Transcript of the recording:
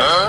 Huh?